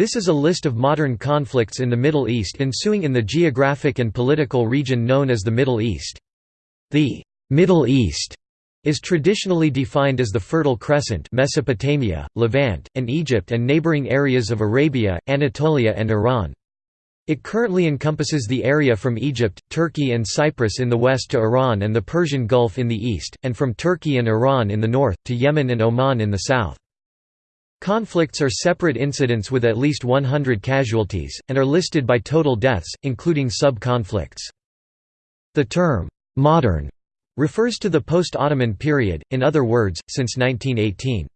This is a list of modern conflicts in the Middle East ensuing in the geographic and political region known as the Middle East. The Middle East is traditionally defined as the Fertile Crescent Mesopotamia, Levant, and Egypt and neighboring areas of Arabia, Anatolia and Iran. It currently encompasses the area from Egypt, Turkey and Cyprus in the west to Iran and the Persian Gulf in the east, and from Turkey and Iran in the north, to Yemen and Oman in the south. Conflicts are separate incidents with at least 100 casualties, and are listed by total deaths, including sub-conflicts. The term, "'modern' refers to the post-Ottoman period, in other words, since 1918.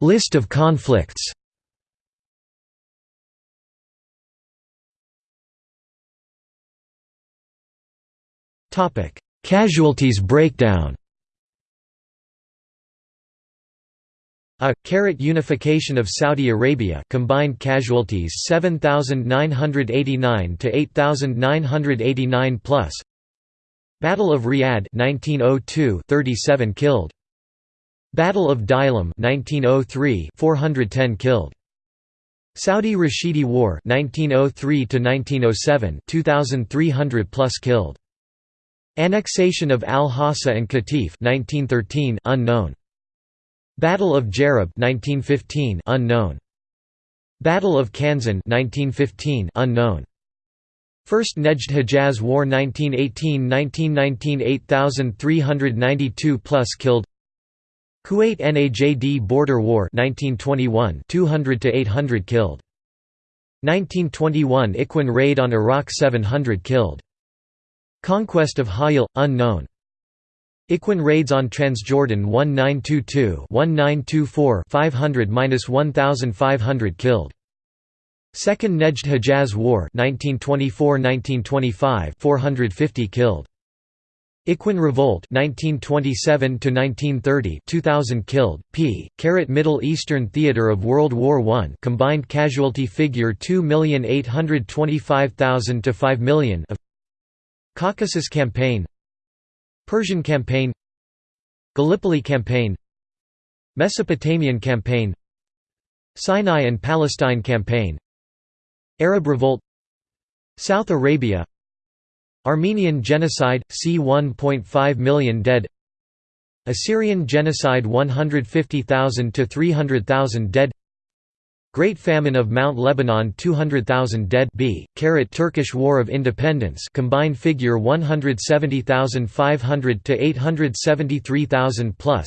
List of conflicts Topic Casualties breakdown. A carrot unification of Saudi Arabia combined casualties 7989 to 8989 plus. Battle of Riyadh 1902 37 killed. Battle of Diylam 1903 410 killed. Saudi Rashidi War 1903 to 1907 2300 plus killed Annexation of Al-Hassa and Qatif 1913 unknown. Battle of Jarab 1915 unknown. Battle of Kanzan 1915 unknown. First Nejd Hejaz War 1918–1919 8392 plus killed Kuwait Najd Border War 1921 200 to 800 killed 1921 Ikhwan raid on Iraq 700 killed Conquest of Hayil – unknown. Ikhwan raids on Transjordan 1922-1924 500–1500 killed. Second Nejd Hejaz War 1924–1925 450 killed. Ikhwan Revolt 1927 to 1930 2000 killed p Carat Middle Eastern Theater of World War I combined casualty figure 2,825,000 to 5 million of Caucasus Campaign Persian Campaign Gallipoli Campaign Mesopotamian Campaign Sinai and Palestine Campaign Arab Revolt South Arabia Armenian Genocide – c 1.5 million dead Assyrian Genocide 150,000 to 300,000 dead Great Famine of Mount Lebanon 200,000 dead. B. Turkish War of Independence combined figure 170,500 to 873,000 plus.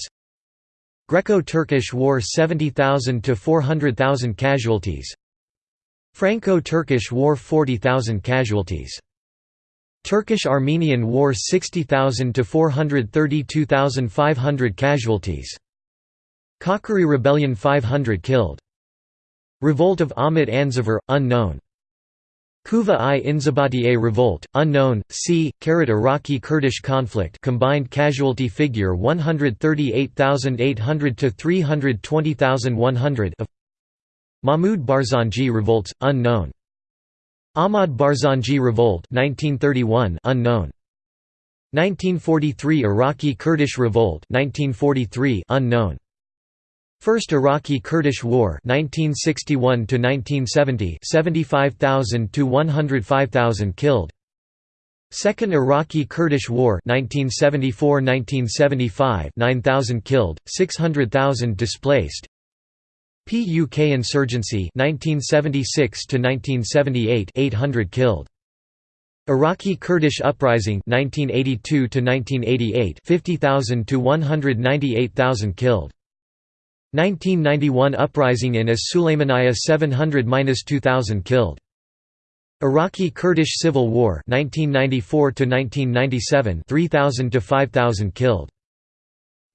Greco-Turkish War 70,000 to 400,000 casualties. Franco-Turkish War 40,000 casualties. Turkish-Armenian War 60,000 to 432,500 casualties. Koçgiri Rebellion 500 killed Revolt of Ahmet Anzavur, unknown. Kuva i Inzibatiye Revolt, unknown, c. Karat Iraqi Kurdish conflict combined casualty figure 138,800 to 320,100 of Mahmud Barzanji revolts, unknown. Ahmad Barzanji Revolt 1931 unknown. 1943 Iraqi Kurdish Revolt 1943 unknown. First Iraqi-Kurdish War 1961 to 1970 75,000 to 105,000 killed. Second Iraqi-Kurdish War 1974-1975 9,000 killed 600,000 displaced. PUK insurgency 1976 to 1978 800 killed. Iraqi Kurdish uprising 1982 to 1988 50,000 to 198,000 killed 1991 uprising in as Sulaymaniyah 700–2000 killed. Iraqi Kurdish Civil War 1994 to 1997 3000 to 5000 killed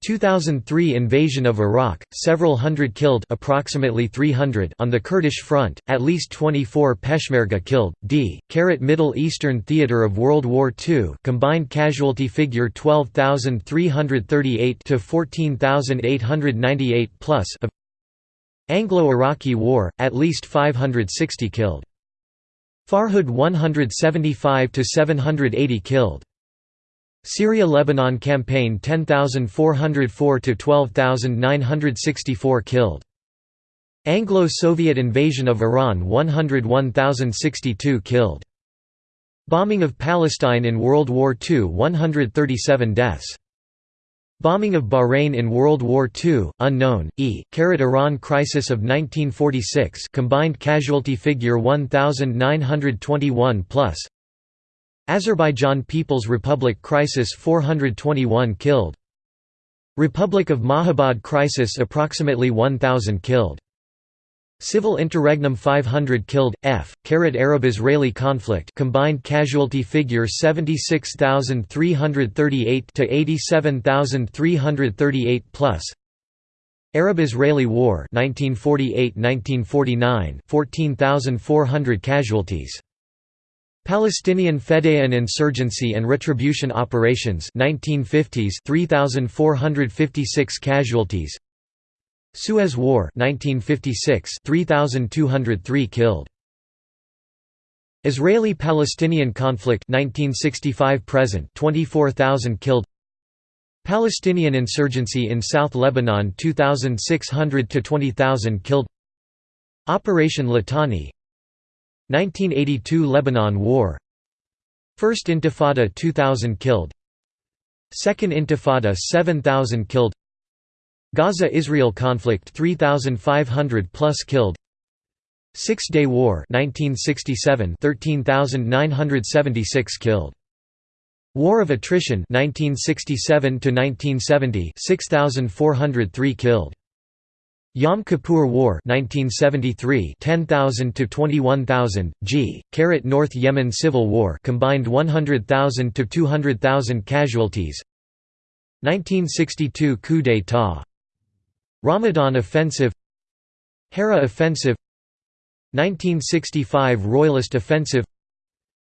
2003 invasion of Iraq, several hundred killed approximately 300 on the Kurdish front, at least 24 Peshmerga killed. D. Carat Middle Eastern Theater of World War II combined casualty figure 12,338 to 14,898 plus of Anglo-Iraqi War, at least 560 killed. Farhud 175 to 780 killed. Syria–Lebanon campaign 10,404 to 12,964 killed. Anglo-Soviet invasion of Iran 101,062 killed. Bombing of Palestine in World War II 137 deaths. Bombing of Bahrain in World War II, unknown, e. Iran crisis of 1946 combined casualty figure 1,921 plus Azerbaijan People's Republic crisis 421 killed Republic of Mahabad crisis approximately 1,000 killed Civil interregnum 500 killed, F. Arab-Israeli conflict combined casualty figure 76,338 to 87,338 plus. Arab-Israeli War 1948–1949 14,400 casualties. Palestinian Fedayeen Insurgency and Retribution Operations 1950s 3456 casualties. Suez War 1956 3203 killed. Israeli-Palestinian conflict 1965 present 24000 killed. Palestinian insurgency in South Lebanon 2600 to 20000 killed. Operation Litani 1982 Lebanon War. First Intifada 2000 killed. Second Intifada 7000 killed. Gaza–Israel conflict 3,500 plus killed. Six-Day War 1967 13,976 killed. War of Attrition 1967 to 1970 6,403 killed Yom Kippur War 1973 10,000 to 21,000 G. Carat North Yemen Civil War combined 100,000 to 200,000 casualties. 1962 coup d'état Ramadan Offensive. Haradh Offensive. 1965 Royalist Offensive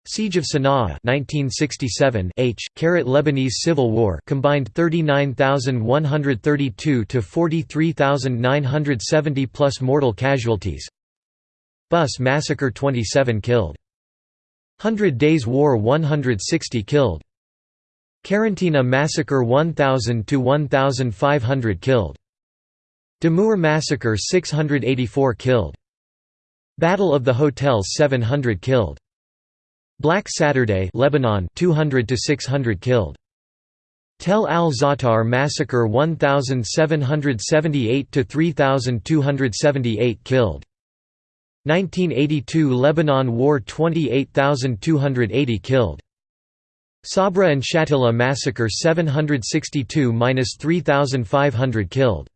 Siege of Sana'a 1967 H Lebanese Civil War combined 39,132 to 43,970 plus mortal casualties Bus massacre 27 killed Hundred Days War 160 killed Karantina massacre 1,000 to 1,500 killed Damour massacre 684 killed. Battle of the Hotels 700 killed. Black Saturday Lebanon 200 to 600 killed. Tel al-Za'atar massacre 1778 to 3278 killed. 1982 Lebanon War 28280 killed. Sabra and Shatila massacre 762–3500 killed.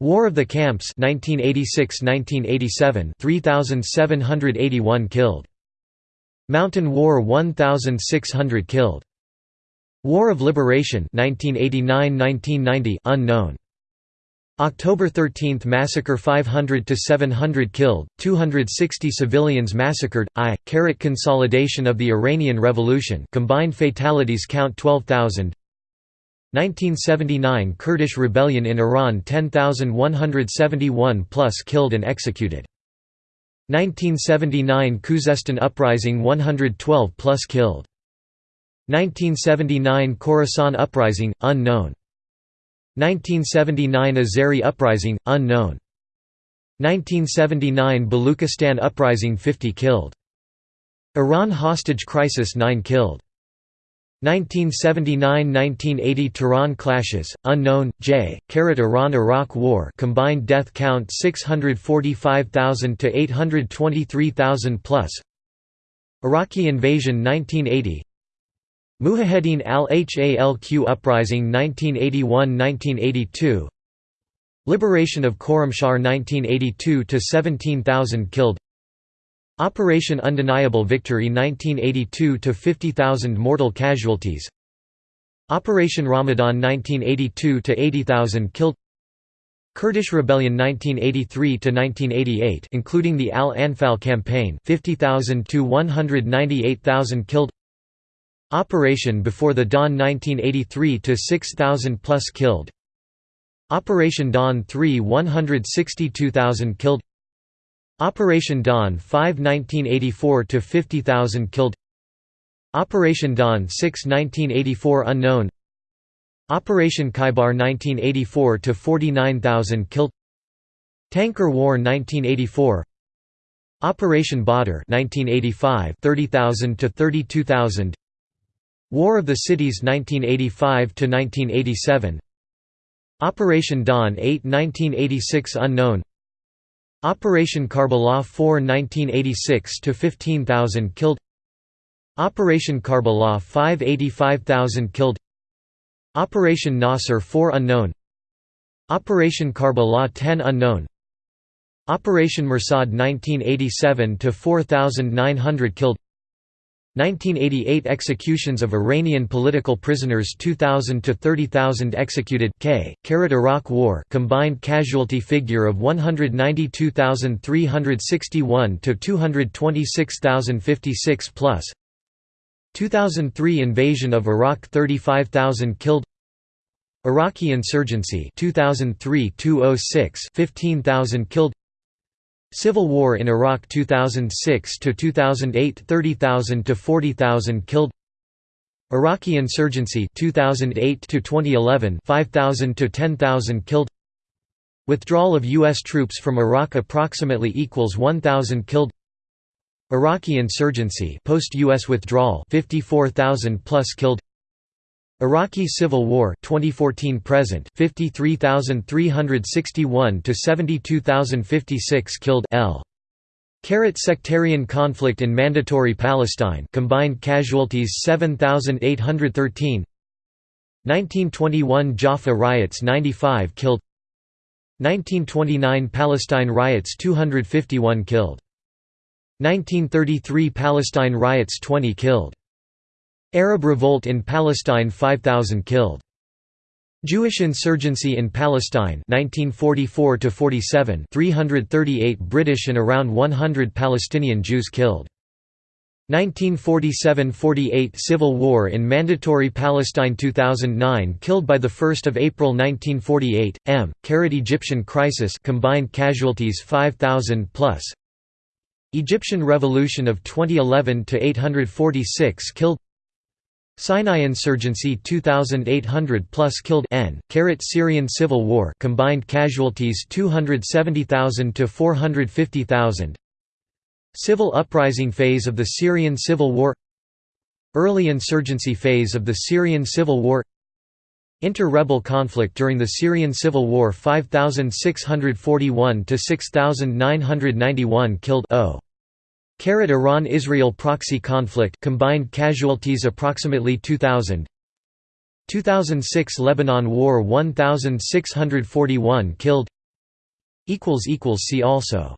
War of the Camps 1986–1987 3781 killed. Mountain War 1600 killed. War of Liberation 1989–1990 unknown. October 13 massacre 500 to 700 killed, 260 civilians massacred. I carrot consolidation of the Iranian Revolution. Combined fatalities count 12,000. 1979 Kurdish rebellion in Iran 10,171 plus killed and executed. 1979 Khuzestan uprising 112 plus killed. 1979 Khorasan uprising, unknown. 1979 Azeri uprising, unknown. 1979 Baluchistan uprising 50 killed. Iran hostage crisis 9 killed. 1979–1980 Tehran clashes, unknown, J. Iran–Iraq War combined death count 645,000 to 823,000 plus. Iraqi invasion 1980. Mujahedin al-Halq uprising 1981–1982. Liberation of Khorramshahr 1982 to 17,000 killed. Operation Undeniable Victory 1982 to 50,000 mortal casualties. Operation Ramadan 1982 to 80,000 killed. Kurdish Rebellion 1983 to 1988 including the Al-Anfal campaign 50,000 to 198,000 killed. Operation Before the Dawn 1983 to 6,000 plus killed. Operation Dawn 3 162,000 killed. Operation Dawn 5 1984 to 50,000 killed. Operation Dawn 6 1984 unknown. Operation Khaybar 1984 to 49000 killed. Tanker War 1984 Operation Badr 1985 30000 to 32000 War of the Cities 1985 to 1987 Operation Dawn 8 1986 unknown Operation Karbala 4 1986 to 15000 killed. Operation Karbala 5 85000 killed. Operation Nasr 4 unknown. Operation Karbala 10 unknown. Operation Mersad 1987 to 4900 killed 1988 executions of Iranian political prisoners 2000 to 30000 executed K Iraq War combined casualty figure of 192,361 to 226,056 plus. 2003 invasion of Iraq 35,000 killed. Iraqi insurgency 2003 206 15,000 killed Civil War in Iraq 2006 to 2008 30,000 to 40,000 killed. Iraqi insurgency 2008 to 2011 5,000 to 10,000 killed. Withdrawal of US troops from Iraq approximately equals 1,000 killed. Iraqi insurgency post US withdrawal 54,000 plus killed Iraqi Civil War 2014 present 53361 to 72056 killed L. Carrot sectarian conflict in Mandatory Palestine combined casualties 7813 1921 Jaffa riots 95 killed. 1929 Palestine riots 251 killed. 1933 Palestine riots 20 killed Arab revolt in Palestine 5,000 killed. Jewish insurgency in Palestine 1944 to 47 338 British and around 100 Palestinian Jews killed. 1947–48 Civil War in Mandatory Palestine 2009 killed by the 1st of April 1948 M. Carrot Egyptian crisis combined casualties 5000 plus. Egyptian Revolution of 2011 to 846 killed Sinai insurgency 2800 plus killed N. Syrian civil war combined casualties 270,000 to 450,000 Civil uprising phase of the Syrian civil war. Early insurgency phase of the Syrian civil war. Inter-rebel conflict during the Syrian civil war 5641 to 6991 killed O Iran-Israel proxy conflict combined casualties approximately 2000 2006 Lebanon War 1641 killed. See also